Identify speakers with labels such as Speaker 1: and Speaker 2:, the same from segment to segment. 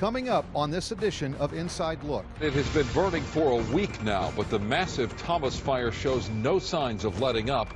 Speaker 1: Coming up on this edition of Inside Look.
Speaker 2: It has been burning for a week now, but the massive Thomas fire shows no signs of letting up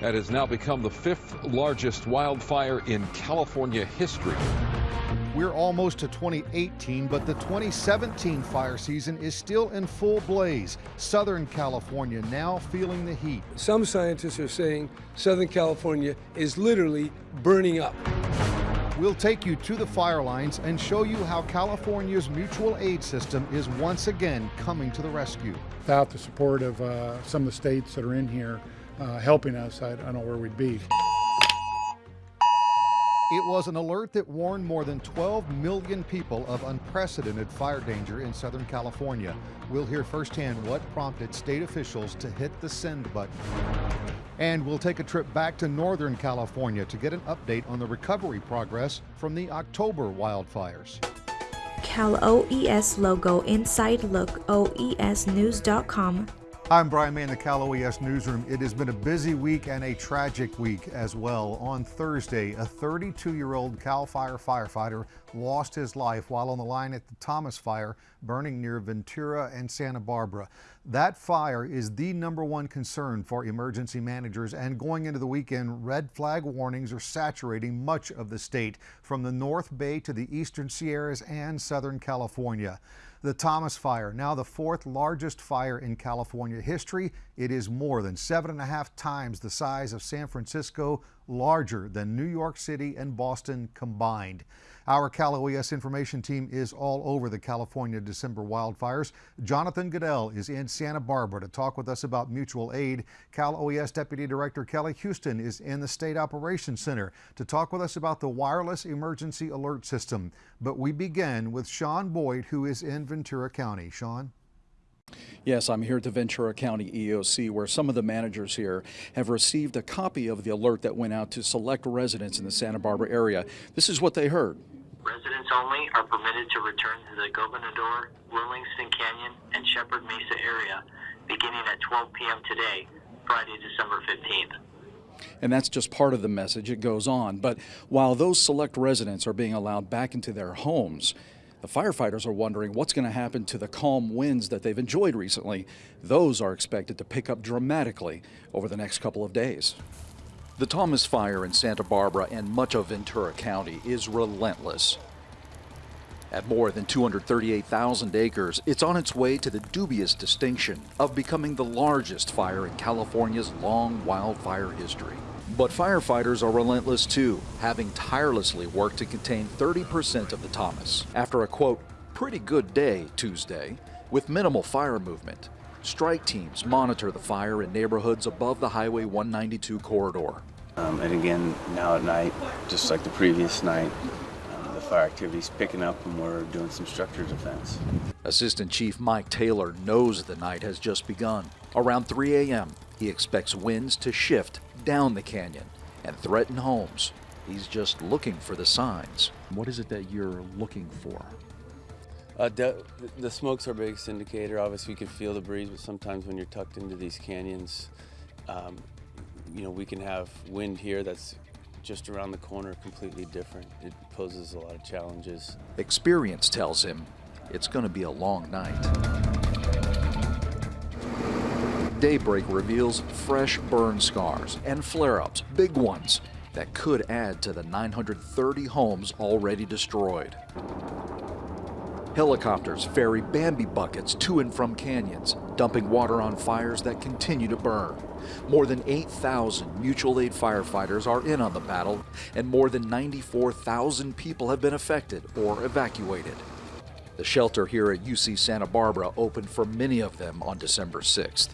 Speaker 2: and has now become the fifth largest wildfire in California history.
Speaker 1: We're almost to 2018, but the 2017 fire season is still in full blaze. Southern California now feeling the heat.
Speaker 3: Some scientists are saying Southern California is literally burning up.
Speaker 1: We'll take you to the fire lines and show you how California's mutual aid system is once again coming to the rescue.
Speaker 4: Without the support of uh, some of the states that are in here uh, helping us, I, I don't know where we'd be.
Speaker 1: It was an alert that warned more than 12 million people of unprecedented fire danger in Southern California. We'll hear firsthand what prompted state officials to hit the send button. And we'll take a trip back to Northern California to get an update on the recovery progress from the October wildfires.
Speaker 5: Cal OES logo inside look oesnews.com
Speaker 1: I'm Brian May in the Cal OES newsroom. It has been a busy week and a tragic week as well. On Thursday, a 32 year old CAL FIRE firefighter lost his life while on the line at the Thomas Fire burning near Ventura and Santa Barbara. That fire is the number one concern for emergency managers, and going into the weekend, red flag warnings are saturating much of the state, from the North Bay to the eastern Sierras and Southern California. The Thomas Fire, now the fourth largest fire in California history. It is more than seven and a half times the size of San Francisco, larger than New York City and Boston combined. Our Cal OES information team is all over the California December wildfires. Jonathan Goodell is in Santa Barbara to talk with us about mutual aid. Cal OES Deputy Director Kelly Houston is in the State Operations Center to talk with us about the wireless emergency alert system. But we begin with Sean Boyd, who is in Ventura County. Sean?
Speaker 6: Yes, I'm here at the Ventura County EOC where some of the managers here have received a copy of the alert that went out to select residents in the Santa Barbara area. This is what they heard.
Speaker 7: Residents only are permitted to return to the Gobernador, Lillingston Canyon, and Shepard Mesa area beginning at 12 p.m. today, Friday, December 15th.
Speaker 6: And that's just part of the message. It goes on. But while those select residents are being allowed back into their homes, the firefighters are wondering what's going to happen to the calm winds that they've enjoyed recently. Those are expected to pick up dramatically over the next couple of days. The Thomas Fire in Santa Barbara and much of Ventura County is relentless. At more than 238,000 acres, it's on its way to the dubious distinction of becoming the largest fire in California's long wildfire history. But firefighters are relentless too, having tirelessly worked to contain 30% of the Thomas. After a quote, pretty good day Tuesday, with minimal fire movement, strike teams monitor the fire in neighborhoods above the Highway 192 corridor.
Speaker 8: Um, and again, now at night, just like the previous night, um, the fire activity is picking up and we're doing some structure defense.
Speaker 6: Assistant Chief Mike Taylor knows the night has just begun. Around 3 a.m., he expects winds to shift down the canyon and threaten homes. He's just looking for the signs. What is it that you're looking for?
Speaker 9: Uh, the smoke's our biggest indicator. Obviously, we can feel the breeze, but sometimes when you're tucked into these canyons, um, you know, we can have wind here that's just around the corner completely different. It poses a lot of challenges.
Speaker 6: Experience tells him it's going to be a long night. Daybreak reveals fresh burn scars and flare-ups, big ones, that could add to the 930 homes already destroyed. Helicopters ferry Bambi buckets to and from canyons, dumping water on fires that continue to burn. More than 8,000 mutual aid firefighters are in on the battle, and more than 94,000 people have been affected or evacuated. The shelter here at UC Santa Barbara opened for many of them on December 6th.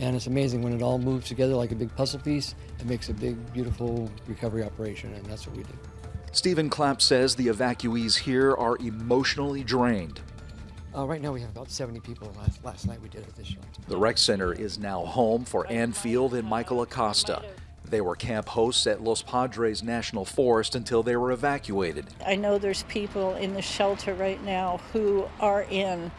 Speaker 10: And it's amazing when it all moves together like a big puzzle piece, it makes a big, beautiful recovery operation, and that's what we do.
Speaker 6: Stephen Clapp says the evacuees here are emotionally drained.
Speaker 10: Uh, right now we have about 70 people. Last, last night we did at this shelter.
Speaker 6: The rec center is now home for Ann Field and Michael Acosta. They were camp hosts at Los Padres National Forest until they were evacuated.
Speaker 11: I know there's people in the shelter right now who are in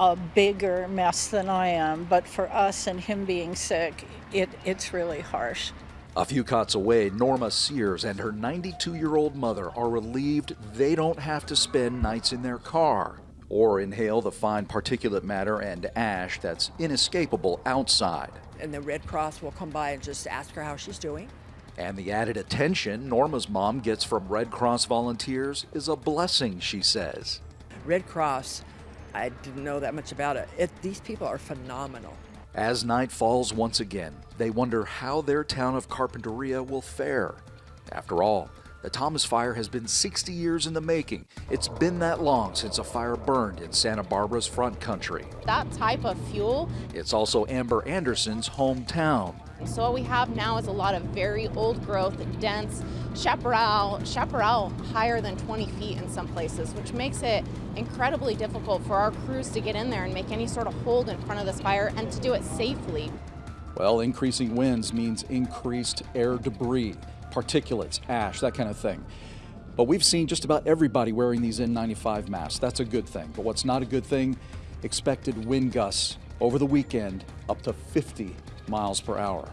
Speaker 11: a bigger mess than I am, but for us and him being sick, it, it's really harsh.
Speaker 6: A few cots away, Norma Sears and her 92 year old mother are relieved they don't have to spend nights in their car or inhale the fine particulate matter and ash that's inescapable outside.
Speaker 12: And the Red Cross will come by and just ask her how she's doing.
Speaker 6: And the added attention Norma's mom gets from Red Cross volunteers is a blessing, she says.
Speaker 12: Red Cross, I didn't know that much about it. it these people are phenomenal.
Speaker 6: As night falls once again, they wonder how their town of Carpinteria will fare. After all, the Thomas Fire has been 60 years in the making. It's been that long since a fire burned in Santa Barbara's front country.
Speaker 13: That type of fuel.
Speaker 6: It's also Amber Anderson's hometown.
Speaker 13: So what we have now is a lot of very old growth, dense chaparral, chaparral higher than 20 feet in some places, which makes it incredibly difficult for our crews to get in there and make any sort of hold in front of this fire and to do it safely.
Speaker 6: Well, increasing winds means increased air debris particulates, ash, that kind of thing. But we've seen just about everybody wearing these N95 masks. That's a good thing. But what's not a good thing? Expected wind gusts over the weekend up to 50 miles per hour.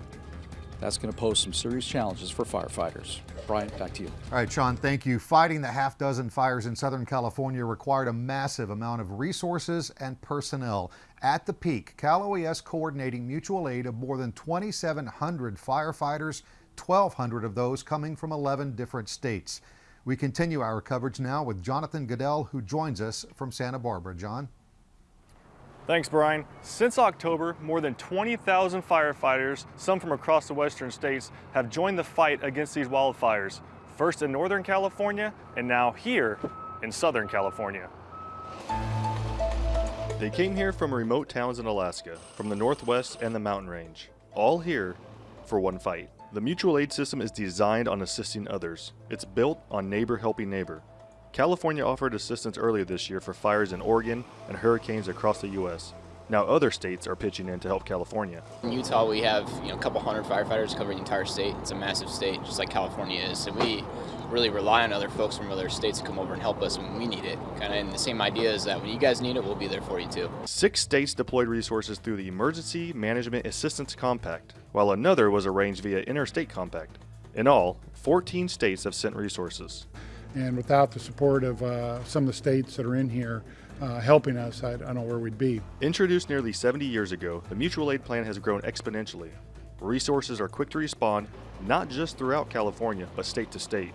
Speaker 6: That's going to pose some serious challenges for firefighters. Brian, back to you.
Speaker 1: All right, Sean, thank you. Fighting the half dozen fires in Southern California required a massive amount of resources and personnel. At the peak, Cal OES coordinating mutual aid of more than 2,700 firefighters 1,200 of those coming from 11 different states. We continue our coverage now with Jonathan Goodell, who joins us from Santa Barbara. John?
Speaker 14: Thanks, Brian. Since October, more than 20,000 firefighters, some from across the western states, have joined the fight against these wildfires, first in Northern California and now here in Southern California. They came here from remote towns in Alaska, from the Northwest and the mountain range, all here for one fight. The mutual aid system is designed on assisting others. It's built on neighbor helping neighbor. California offered assistance earlier this year for fires in Oregon and hurricanes across the U.S. Now other states are pitching in to help California.
Speaker 15: In Utah, we have you know a couple hundred firefighters covering the entire state. It's a massive state, just like California is, and we really rely on other folks from other states to come over and help us when we need it. Kind of, and the same idea is that when you guys need it, we'll be there for you too.
Speaker 14: Six states deployed resources through the Emergency Management Assistance Compact, while another was arranged via Interstate Compact. In all, 14 states have sent resources.
Speaker 4: And without the support of uh, some of the states that are in here, uh, helping us, I, I don't know where we'd be.
Speaker 14: Introduced nearly 70 years ago, the mutual aid plan has grown exponentially. Resources are quick to respond, not just throughout California, but state to state,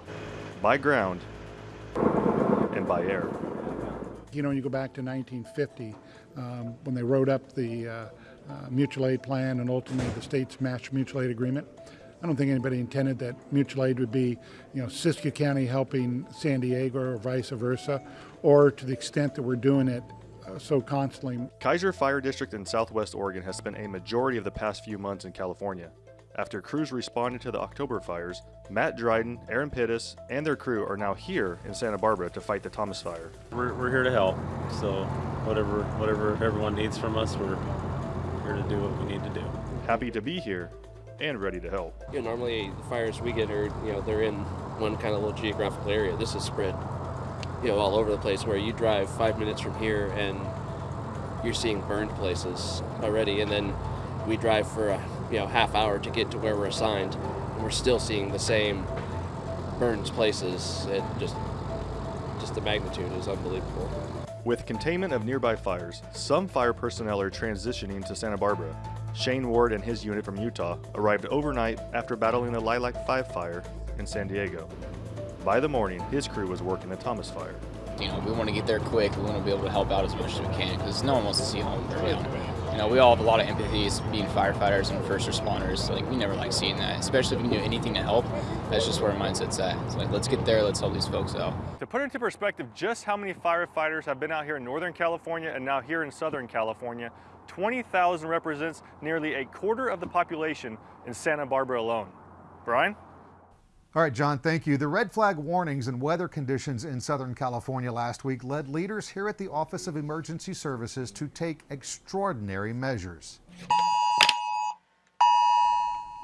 Speaker 14: by ground and by air.
Speaker 4: You know, when you go back to 1950, um, when they wrote up the uh, uh, mutual aid plan and ultimately the state's master mutual aid agreement, I don't think anybody intended that mutual aid would be, you know, Siskiyou County helping San Diego or vice versa, or to the extent that we're doing it uh, so constantly.
Speaker 14: Keizer Fire District in southwest Oregon has spent a majority of the past few months in California. After crews responded to the October fires, Matt Dryden, Aaron Pittis, and their crew are now here in Santa Barbara to fight the Thomas fire.
Speaker 16: We're, we're here to help, so whatever whatever everyone needs from us, we're here to do what we need to do.
Speaker 14: Happy to be here and ready to help.
Speaker 17: Yeah, normally the fires we get are, you know, they're in one kind of little geographical area. This is spread, you know, all over the place where you drive five minutes from here and you're seeing burned places already. And then we drive for a, you know, half hour to get to where we're assigned and we're still seeing the same burned places. It just, just the magnitude is unbelievable.
Speaker 14: With containment of nearby fires, some fire personnel are transitioning to Santa Barbara. Shane Ward and his unit from Utah arrived overnight after battling the Lilac 5 fire in San Diego. By the morning, his crew was working the Thomas fire.
Speaker 15: You know, we want to get there quick. We want to be able to help out as much as we can because no one wants to see home burn down. You know, we all have a lot of empathy as being firefighters and first responders. So, like, we never like seeing that, especially if we can do anything to help. That's just where our mindset's at. It's like, let's get there, let's help these folks out.
Speaker 14: To put into perspective just how many firefighters have been out here in Northern California and now here in Southern California, 20,000 represents nearly a quarter of the population in Santa Barbara alone. Brian?
Speaker 1: All right, John, thank you. The red flag warnings and weather conditions in Southern California last week led leaders here at the Office of Emergency Services to take extraordinary measures.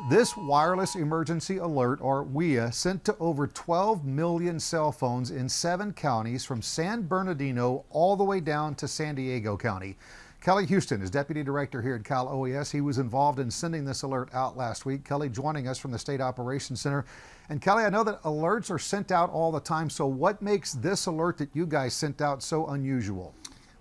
Speaker 1: This wireless emergency alert, or WEA, sent to over 12 million cell phones in seven counties from San Bernardino all the way down to San Diego County. Kelly Houston is Deputy Director here at Cal OES. He was involved in sending this alert out last week. Kelly joining us from the State Operations Center. And Kelly, I know that alerts are sent out all the time, so what makes this alert that you guys sent out so unusual?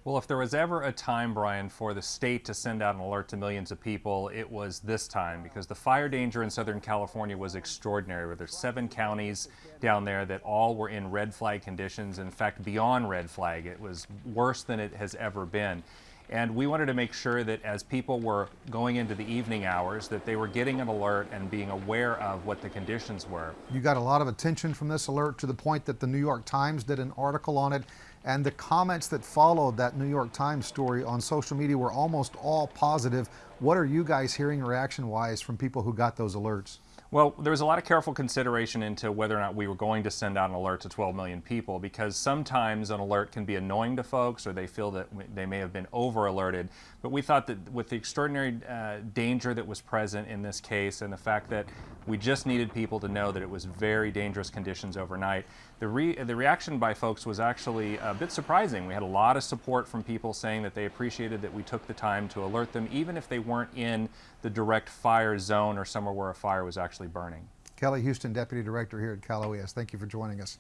Speaker 18: Well, if there was ever a time, Brian, for the state to send out an alert to millions of people, it was this time because the fire danger in Southern California was extraordinary. Where there's seven counties down there that all were in red flag conditions. In fact, beyond red flag, it was worse than it has ever been. And we wanted to make sure that as people were going into the evening hours, that they were getting an alert and being aware of what the conditions were.
Speaker 1: You got a lot of attention from this alert to the point that the New York Times did an article on it and the comments that followed that New York Times story on social media were almost all positive. What are you guys hearing reaction wise from people who got those alerts?
Speaker 18: Well, there was a lot of careful consideration into whether or not we were going to send out an alert to 12 million people because sometimes an alert can be annoying to folks or they feel that they may have been over alerted. But we thought that with the extraordinary uh, danger that was present in this case and the fact that we just needed people to know that it was very dangerous conditions overnight. The, re the reaction by folks was actually a bit surprising. We had a lot of support from people saying that they appreciated that we took the time to alert them, even if they weren't in the direct fire zone or somewhere where a fire was actually burning.
Speaker 1: Kelly Houston, Deputy Director here at Cal OES. Thank you for joining us.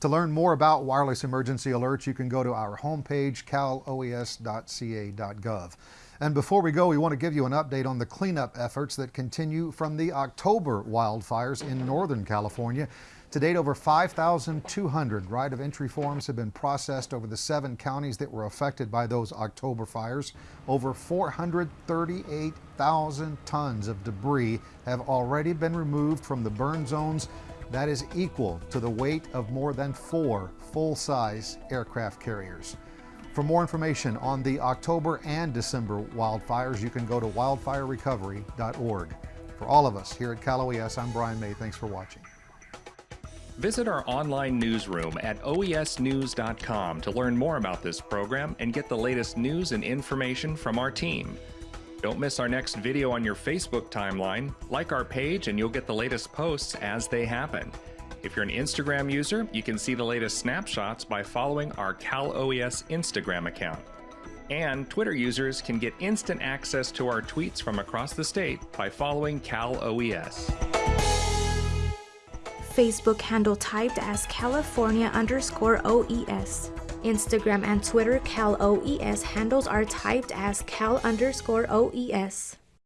Speaker 1: To learn more about wireless emergency alerts, you can go to our homepage, caloes.ca.gov. And before we go, we want to give you an update on the cleanup efforts that continue from the October wildfires in Northern California. To date, over 5,200 right of entry forms have been processed over the seven counties that were affected by those October fires. Over 438,000 tons of debris have already been removed from the burn zones. That is equal to the weight of more than four full-size aircraft carriers. For more information on the October and December wildfires, you can go to wildfirerecovery.org. For all of us here at Cal OES, I'm Brian May. Thanks for watching.
Speaker 19: Visit our online newsroom at oesnews.com to learn more about this program and get the latest news and information from our team. Don't miss our next video on your Facebook timeline. Like our page and you'll get the latest posts as they happen. If you're an Instagram user, you can see the latest snapshots by following our Cal OES Instagram account. And Twitter users can get instant access to our tweets from across the state by following Cal OES.
Speaker 5: Facebook handle typed as California underscore OES. Instagram and Twitter Cal OES handles are typed as Cal underscore OES.